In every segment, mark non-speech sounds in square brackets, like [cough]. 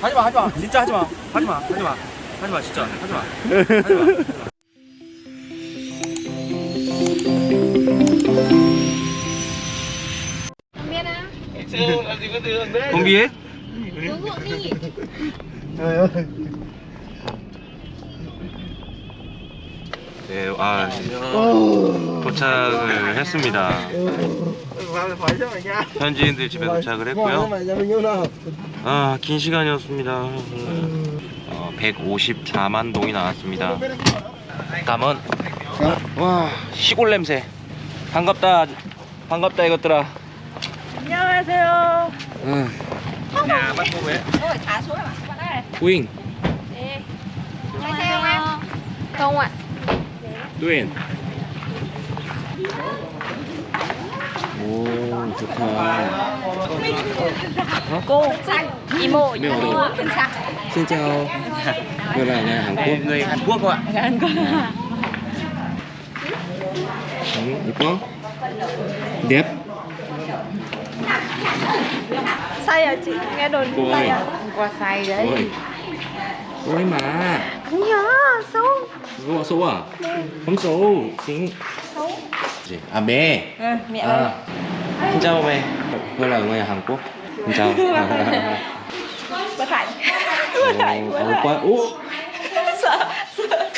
하지마 하지마. 진짜 하지마. 하지마 하지마. 하지마 진짜. 하지마. 하지마. biết Uống 네, 아 도착을 했습니다. 현지인들 집에 도착을 했고요. 아, 긴 시간이었습니다. 어, 154만 동이 나왔습니다. 다음은 와 시골 냄새. 반갑다, 반갑다 이것들아. 안녕하세요. 응. 야, xuống mà Bạn ơi Uyên, Đi An녕하세요 em Không ạ Uyên. 오, 좋다. Cô Imo Imo ở đâu? Imo bên xa. Xin chào. Tôi là người Hàn Quốc. Người Hàn Quốc các bạn. Hàn Quốc. Ừ, 이뻐? đẹp Say à chị? Nghe đồn Cô say ơi. à? Qua say đấy. ôi ôi mà Không nhớ, xấu. xấu à xấu à không xấu chính gì à mẹ Ừ, mẹ ơi. à xin chào mẹ tôi là người Hàn Quốc xin chào Bất hạnh. Bất hạnh, bất Ồ, hạnh. quá ú Sợ, sợ.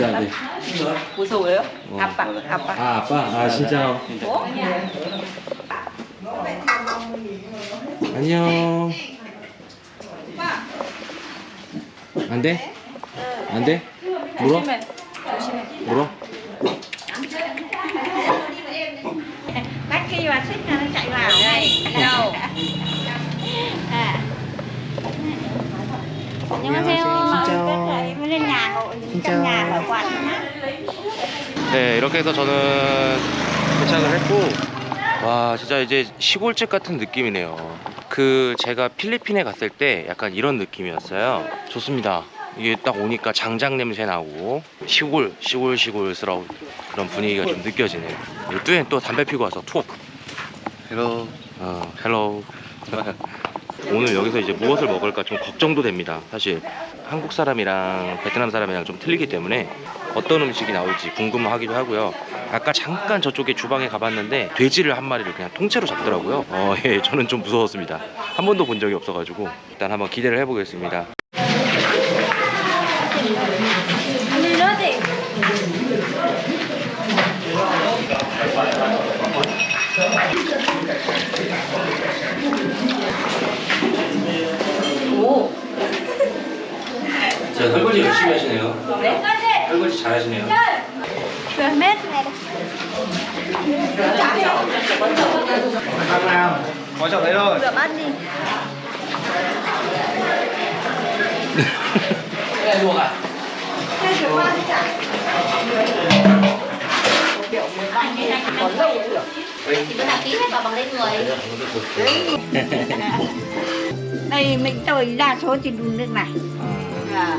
dạ gì [laughs] [laughs] 무서워요? 아빠, 아빠. à 아빠 아 xin chào 어? 안녕 안 돼? 안 돼? 물어? 조심해. 물어? Bắt khi mà xích ra nó chạy vào đây Đâu À 안녕하세요 진짜. nhà bảo quản nhá 네 이렇게 해서 저는 도착을 했고 와 진짜 이제 시골집 같은 느낌이네요 그 제가 필리핀에 갔을 때 약간 이런 느낌이었어요 좋습니다 이게 딱 오니까 장작 냄새 나고 시골 시골 시골스러운 그런 분위기가 좀 느껴지네요 이 뚜엔 또 담배 피고 와서 톡 hello 어 hello [laughs] 오늘 여기서 이제 무엇을 먹을까 좀 걱정도 됩니다 사실 한국 사람이랑 베트남 사람이랑 좀 틀리기 때문에 어떤 음식이 나올지 궁금하기도 하고요. 아까 잠깐 저쪽에 주방에 가봤는데 돼지를 한 마리를 그냥 통째로 잡더라고요. 어, [laughs] 예, 저는 좀 무서웠습니다. 한 번도 본 적이 없어가지고 일단 한번 기대를 해보겠습니다. 자, 설거지 열심히 하시네요. 설거지 잘 하시네요. Rồi mét này đây Có trọng đấy thôi. Rửa bát đi. Bữa nào tí hết vào bằng lên người đây mình tôi đa số thì đun nước này à.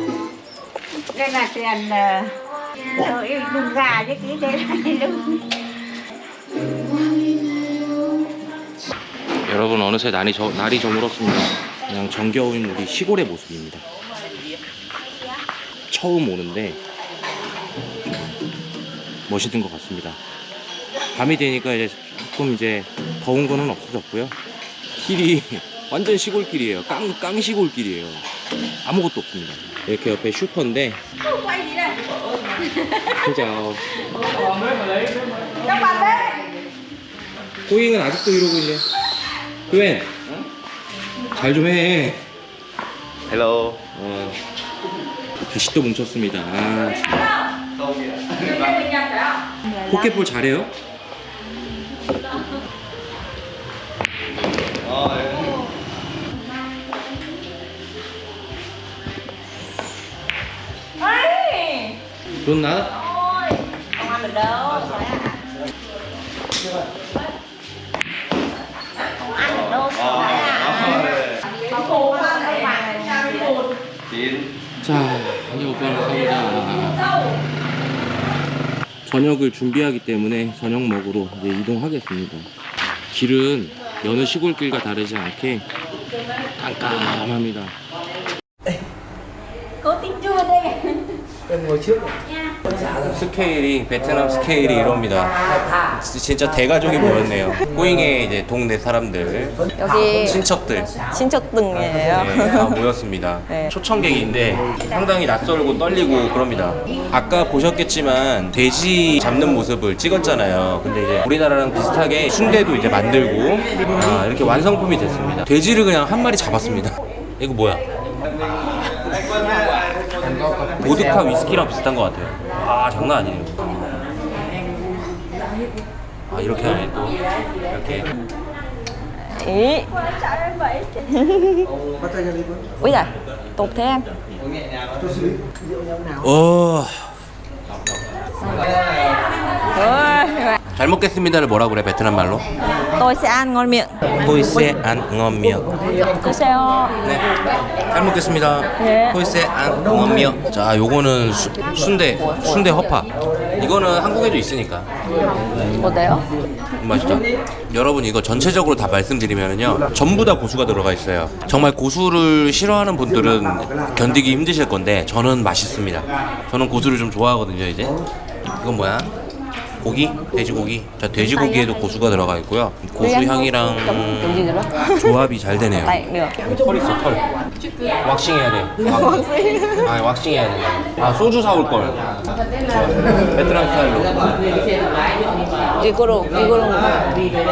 Đây là tiền rồi đun gà chứ cái đấy là đun 여러분 어느새 날이, 저, 날이 저물었습니다. 그냥 정겨운 우리 시골의 모습입니다. 처음 오는데 멋있는 것 같습니다. 밤이 되니까 이제 조금 이제 더운 거는 없어졌고요. 길이 [laughs] 완전 시골길이에요. 깡, 깡 시골길이에요. 아무것도 없습니다. 이렇게 옆에 슈퍼인데 진짜 호잉은 아직도 이러고 있네. 교엔 잘 좀 해. Hello. 어, 다시 또 뭉쳤습니다. 아, 진짜. 포켓볼 잘해요? Ây! 넌 나? Ôi! Không ăn được đâu. Không ăn được đâu sợ à Mà cô ăn đâu mà. 자, 이제 오빠는 갑니다. 저녁을 준비하기 때문에 저녁 먹으러 이제 이동하겠습니다. 길은 여느 시골길과 다르지 않게 깜깜합니다. Có tính chua đây. 스케일이 베트남 스케일이 이럽니다. 진짜 대가족이 모였네요. 꼬잉의 이제 동네 사람들, 여기 친척들 친척 등이에요. 네, 다 모였습니다. 네. 초청객인데 상당히 낯설고 떨리고 그럽니다. 아까 보셨겠지만 돼지 잡는 모습을 찍었잖아요. 근데 이제 우리나라랑 비슷하게 순대도 이제 만들고 아, 이렇게 완성품이 됐습니다. 돼지를 그냥 한 마리 잡았습니다. 이거 뭐야? 보드카 위스키랑 비슷한 것 같아요. 아 장난 아니에요. 아 이렇게 하네 또 이렇게 Ý. Úi giời, tục thế em. 어. Ôi, 잘 먹겠습니다를 뭐라 그래 베트남 말로? ăn ngon miệng. 호이세 안 응엄미역. 드세요. 네. 잘 먹겠습니다. 네. 호이세 안 응엄미역. 자, 요거는 수, 순대 순대 허파. 이거는 한국에도 있으니까 어때요? 맛있다. 여러분 이거 전체적으로 다 말씀드리면은요 전부 다 고수가 들어가 있어요. 정말 고수를 싫어하는 분들은 견디기 힘드실 건데 저는 맛있습니다. 저는 고수를 좀 좋아하거든요 이제. 이건 뭐야? 고기? 돼지고기? 자 돼지고기에도 고수가 들어가 있고요. 고수 향이랑? 조합이 잘 되네요. 여기 털 있어 털. 왁싱 해야 돼. 왁싱. 아 왁싱 해야 돼. 아 소주 사올 걸. 베트남 스타일로. 이거로 이거로 이렇게.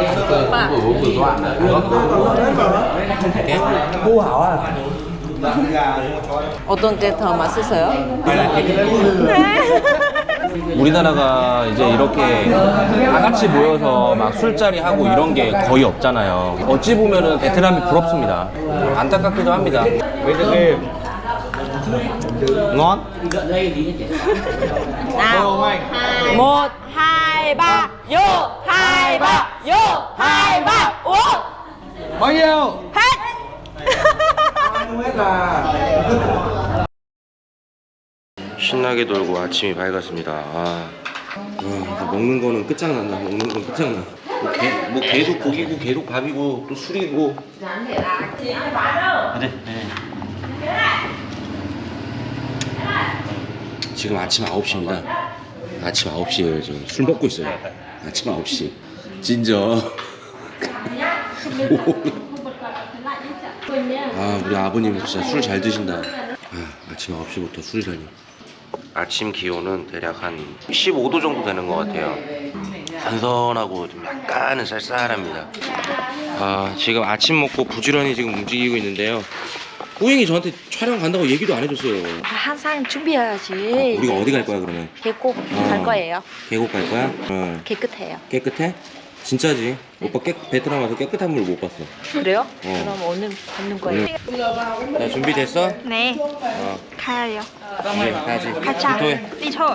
어떤 게 더 맛있어요? 우리나라가 이제 이렇게 다 같이 모여서 막 술자리 하고 이런 게 거의 없잖아요. 어찌 보면은 베트남이 부럽습니다. 안타깝기도 합니다. ngon. Nào. Một, hai, ba, vô, hai, ba, vô, hai, ba, uống. bao nhiêu? Hết. 신나게 놀고 아침이 밝았습니다. 아, 음, 먹는 거는 끝장난다. 먹는 건 끝장나. 뭐, 개, 뭐 계속 고기고 계속 밥이고 또 술이고. 지금 아침 9시입니다. 아침 9시에요. 지금 술 먹고 있어요. 아침 9시. 진저. [laughs] 아, 우리 아버님 진짜 술 잘 드신다. 아, 아침 9시부터 술이라니. 아침 기온은 대략 한 15도 정도 되는 것 같아요. 선선하고 좀 약간은 쌀쌀합니다. 아, 지금 아침 먹고 부지런히 지금 움직이고 있는데요. 호잉이 저한테 촬영 간다고 얘기도 안 해줬어요. 항상 준비해야지. 우리가 어디 갈 거야 그러면? 계곡 어. 갈 거예요. 계곡 갈 거야? 어. 깨끗해요. 깨끗해? 진짜지? 오빠 깨, 베트남 와서 깨끗한 물 못 봤어. 그래요? 어. 그럼 오늘 걷는 거예요. 자 준비됐어? 네. 어. 가요. 이제 가야지. 가자. 리초.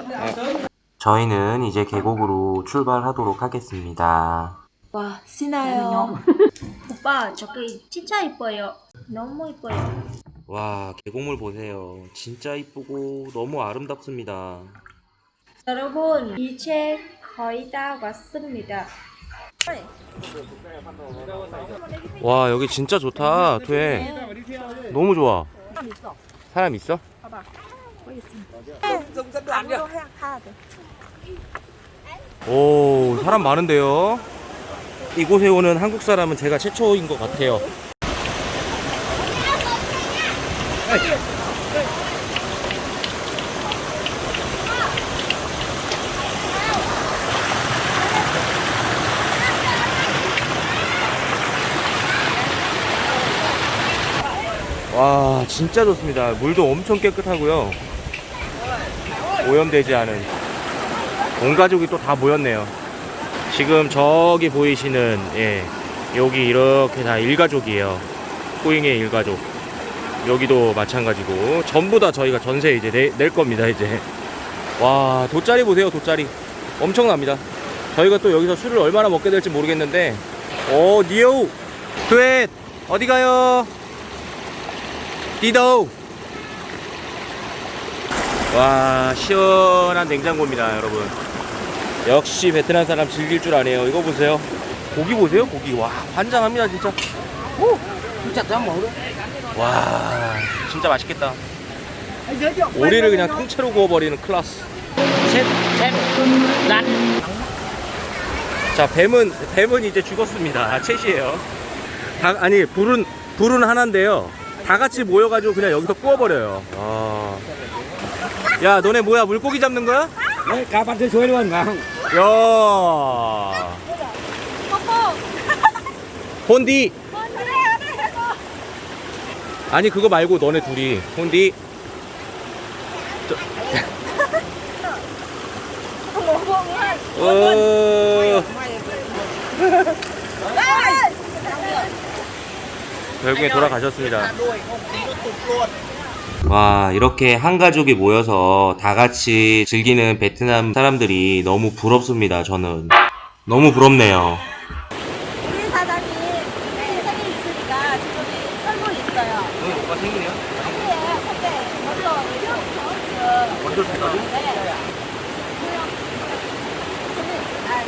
저희는 이제 계곡으로 출발하도록 하겠습니다. 와, 신나요. [laughs] 오빠, 저기 진짜 이뻐요. 너무 이뻐요. 와 계곡물 보세요. 진짜 이쁘고 너무 아름답습니다. 여러분, 이제 거의 다 왔습니다. 와 여기 진짜 좋다 돼 너무 좋아. 사람 있어? 오 사람 많은데요? 이곳에 오는 한국 사람은 제가 최초인 것 같아요 와 진짜 좋습니다. 물도 엄청 깨끗하고요. 오염되지 않은. 온 가족이 또 다 모였네요. 지금 저기 보이시는 예 여기 이렇게 다 일가족이에요. 호잉의 일가족. 여기도 마찬가지고. 전부 다 저희가 전세 이제 내, 낼 겁니다 이제. 와 돗자리 보세요 돗자리. 엄청납니다. 저희가 또 여기서 술을 얼마나 먹게 될지 모르겠는데. 오 니오 트윗 어디 가요 디도. 와 시원한 냉장고입니다 여러분. 역시 베트남 사람 즐길 줄 아네요. 이거 보세요. 고기 보세요 고기. 와 환장합니다 진짜. 오와 진짜 맛있겠다. 오리를 그냥 통째로 구워버리는 클라스. 자 뱀은 뱀은 이제 죽었습니다. 챗이에요. 다, 아니 불은 불은 하나인데요 다 같이 모여가지고 그냥 여기서 구워버려요. 아. 야 너네 뭐야 물고기 잡는 거야? suối luôn phải không? 야. 혼디. 아니 그거 말고 너네 둘이. 혼디. 저... 어... 결국에 돌아가셨습니다. 와 이렇게 한 가족이 모여서 다 같이 즐기는 베트남 사람들이 너무 부럽습니다. 저는 너무 부럽네요. 우리 사장님 생일 생일 있으니까 지금 썰고 있어요. 오빠 생일이야? 네, 근데 먼저 먼저 생각이? 네. 아,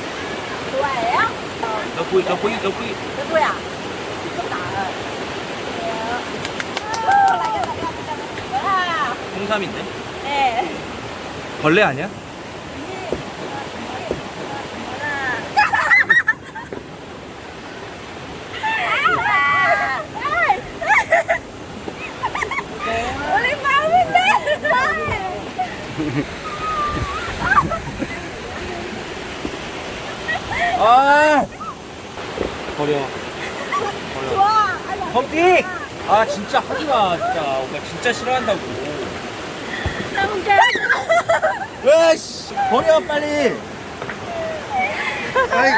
좋아해요? 너 보이 너 보이 너 보이 누구야? 아, 03인데? 네. 벌레 아니야? 하지마 진짜 오빠 진짜 싫어한다고. 으씨 버려 빨리. 아이.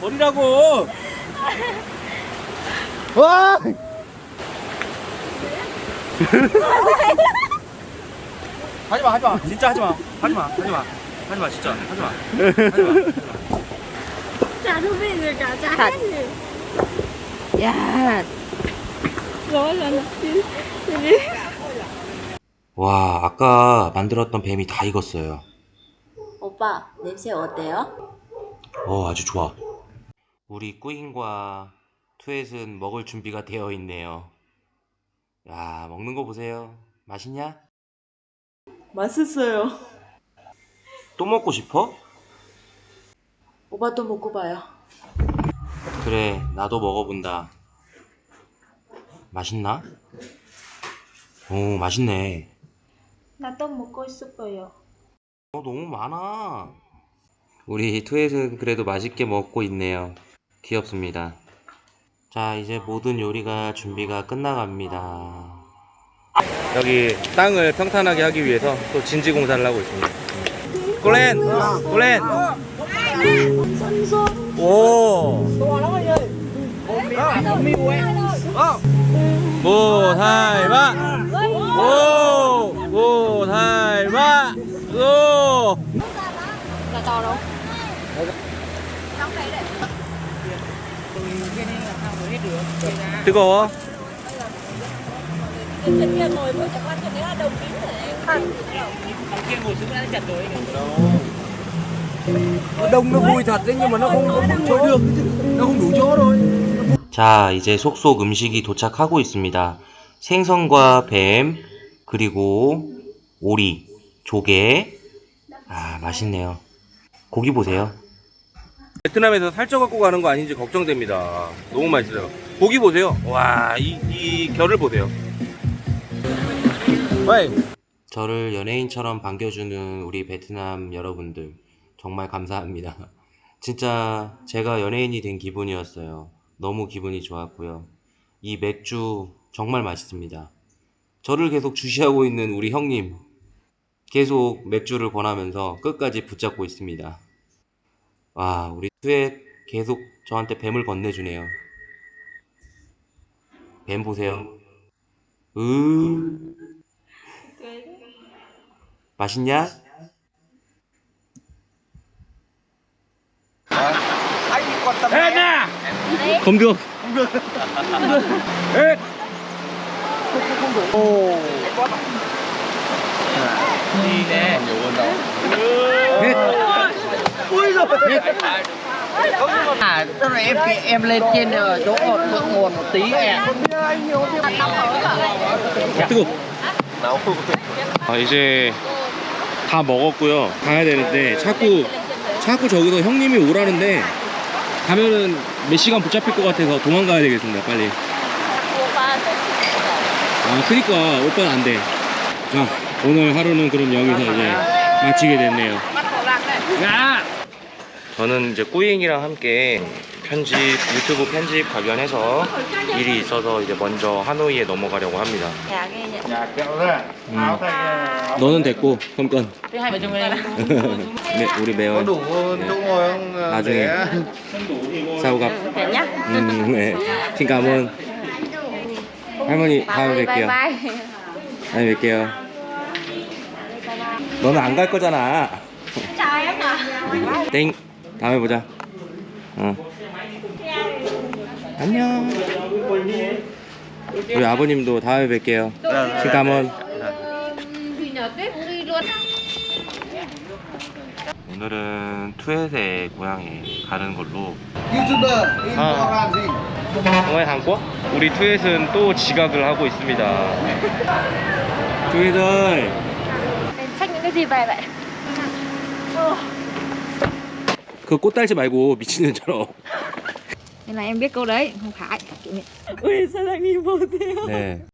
버리라고. 와! 하지마 하지마. 진짜 하지마. 하지마 하지마. 하지마 진짜. 하지마. 하지마 rồi cả chả hết gì. 야, 와 아까 만들었던 뱀이 다 익었어요 오빠 냄새 어때요? 어 아주 좋아 우리 꾸잉과 투엣은 먹을 준비가 되어 있네요 야 먹는 거 보세요 맛있냐? 맛있어요. 또 먹고 싶어? 오빠도 먹고 봐요. 그래 나도 먹어본다 맛있나? 오 맛있네. 나도 먹고 싶어요. 어 너무 많아. 우리 투엣은 그래도 맛있게 먹고 있네요. 귀엽습니다. 자 이제 모든 요리가 준비가 끝나갑니다. 여기 땅을 평탄하게 하기 위해서 또 진지 공사를 하고 있습니다. 꼴렌! 꼴렌! 오 모살마 오 모살마 오 Là to đâu? 뜨거워 Trên kia ngồi với chẳng qua trên đấy là đồng kính rồi đấy. Đông nó vui thật đấy nhưng mà nó không có chỗ được chứ. Nó không đủ chỗ thôi. 자, 이제 속속 음식이 도착하고 있습니다. 생선과 뱀, 그리고 오리, 조개. 아, 맛있네요. 고기 보세요. 베트남에서 살쪄 갖고 가는 거 아닌지 걱정됩니다. 너무 맛있어요. 고기 보세요. 와, 이, 이 결을 보세요. 저를 연예인처럼 반겨주는 우리 베트남 여러분들 정말 감사합니다. 진짜 제가 연예인이 된 기분이었어요. 너무 기분이 좋았고요. 이 맥주 정말 맛있습니다. 저를 계속 주시하고 있는 우리 형님 계속 맥주를 권하면서 끝까지 붙잡고 있습니다. 와, 우리 투에 계속 저한테 뱀을 건네주네요. 뱀 보세요. 으 맛있냐? 검경 Ê. đi nè nhiều hơn đâu Ui rồi. À, tức là em em lên trên ờ, chỗ thượng nguồn một tí em. 뜨거. 아 이제 다 먹었고요. 가야 되는데 자꾸 자꾸 저기서 형님이 오라는데 가면은 몇 시간 붙잡힐 것 같아서 도망가야 되겠습니다. 빨리. 아 그니까 오빠는 안 돼. 자 오늘 하루는 그럼 여기서 이제 마치게 됐네요. 저는 이제 꾸잉이랑 함께 편집 유튜브 편집 관련해서 일이 있어서 이제 먼저 하노이에 넘어가려고 합니다. 음. 너는 됐고 그럼 건. hai vợ chồng mình 네, 우리 매월 ờ, 나중에. Thế nhá 음, 네. cảm ơn. 할머니 다음에 뵐게요. 다음에 뵐게요. 너는 안 갈 거잖아. 땡. 다음에 보자. 어. 안녕. 우리 아버님도 다음에 뵐게요. ơn. 오늘은 투엣의 고향에 가는 걸로? 정말 한국? 우리 투엣은 또 지각을 하고 있습니다. 투엣을 vậy? 그 꽃달지 말고 미친년처럼. Nên là em biết câu đấy, không phải. 왜 사장님 보세요 네.